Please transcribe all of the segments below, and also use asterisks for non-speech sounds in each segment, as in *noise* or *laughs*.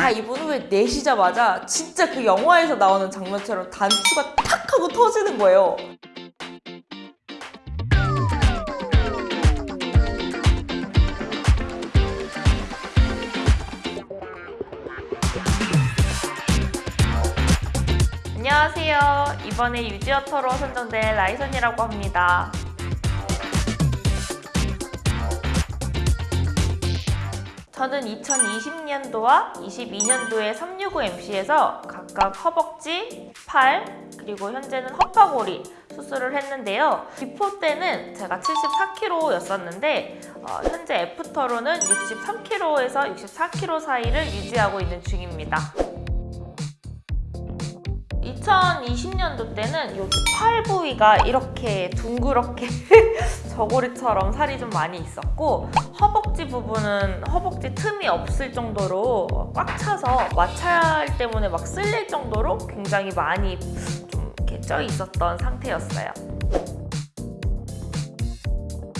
다 입은 후에 내쉬자마자 진짜 그 영화에서 나오는 장면처럼 단추가 탁 하고 터지는 거예요. 안녕하세요. 이번에 유지어터로 선정된 라이선이라고 합니다. 저는 2020년도와 22년도에 365MC에서 각각 허벅지, 팔, 그리고 현재는 허파고리 수술을 했는데요. before 때는 제가 74kg였었는데 어, 현재 after로는 63kg에서 64kg 사이를 유지하고 있는 중입니다. 2020년도 때는 여기 팔 부위가 이렇게 둥그렇게 *laughs* 저고리처럼 살이 좀 많이 있었고 허벅지 부분은 허벅지 틈이 없을 정도로 꽉 차서 마찰 때문에 막 쓸릴 정도로 굉장히 많이 좀 이렇게 쪄 있었던 상태였어요.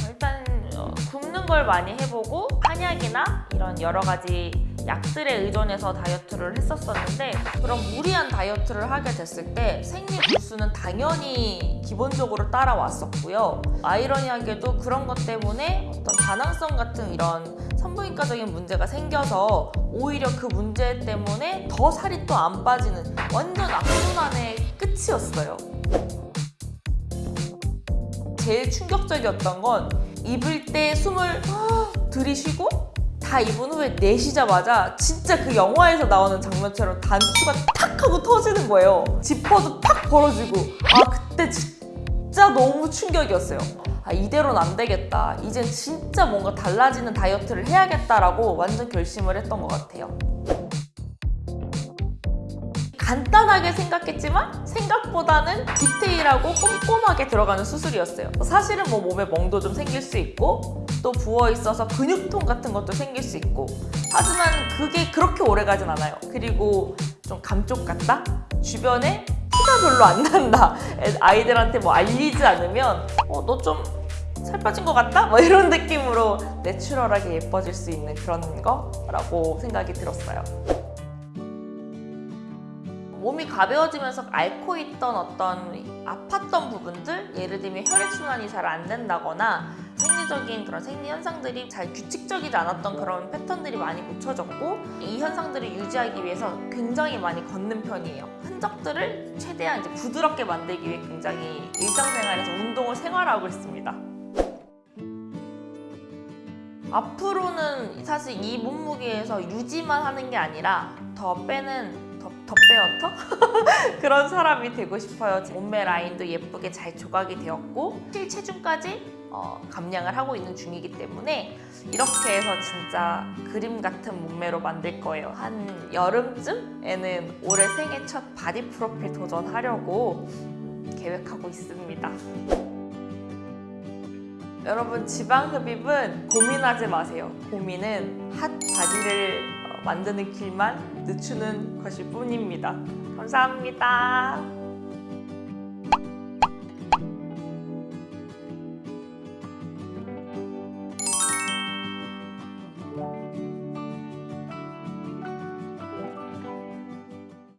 일단 어, 굶는 걸 많이 해보고 한약이나 이런 여러 가지 약들에 의존해서 다이어트를 했었었는데 그런 무리한 다이어트를 하게 됐을 때 생리 불수는 당연히 기본적으로 따라왔었고요. 아이러니하게도 그런 것 때문에 어떤 다낭성 같은 이런 산부인과적인 문제가 생겨서 오히려 그 문제 때문에 더 살이 또 안 빠지는 완전 악순환의 끝이었어요. 제일 충격적이었던 건 입을 때 숨을 들이쉬고 다 입은 후에 내쉬자마자 진짜 그 영화에서 나오는 장면처럼 단추가 탁 하고 터지는 거예요. 지퍼도 탁 벌어지고 아 그때 진짜 너무 충격이었어요. 아 이대로는 안 되겠다. 이젠 진짜 뭔가 달라지는 다이어트를 해야겠다라고 완전 결심을 했던 것 같아요. 간단하게 생각했지만 생각보다는 디테일하고 꼼꼼하게 들어가는 수술이었어요. 사실은 뭐 몸에 멍도 좀 생길 수 있고 또 부어 있어서 근육통 같은 것도 생길 수 있고 하지만 그게 그렇게 오래 가진 않아요. 그리고 좀 감쪽 같다? 주변에 티가 별로 안 난다. *laughs* 아이들한테 뭐 알리지 않으면 어, 너 좀 살 빠진 것 같다? 뭐 이런 느낌으로 내추럴하게 예뻐질 수 있는 그런 거라고 생각이 들었어요. 몸이 가벼워지면서 앓고 있던 어떤 아팠던 부분들 예를 들면 혈액순환이 잘 안 된다거나 생리적인 그런 생리 현상들이 잘 규칙적이지 않았던 그런 패턴들이 많이 고쳐졌고 이 현상들을 유지하기 위해서 굉장히 많이 걷는 편이에요. 흔적들을 최대한 이제 부드럽게 만들기 위해 굉장히 일상생활에서 운동을 생활하고 있습니다. 앞으로는 사실 이 몸무게에서 유지만 하는 게 아니라 더 빼는 빼어터? *laughs* 그런 사람이 되고 싶어요. 몸매 라인도 예쁘게 잘 조각이 되었고 실체중까지 어, 감량을 하고 있는 중이기 때문에 이렇게 해서 진짜 그림 같은 몸매로 만들 거예요. 한 여름쯤에는 올해 생애 첫 바디 프로필 도전하려고 계획하고 있습니다. 여러분 지방 흡입은 고민하지 마세요. 고민은 핫 바디를 어, 만드는 길만 늦추는 것일 뿐입니다. 감사합니다.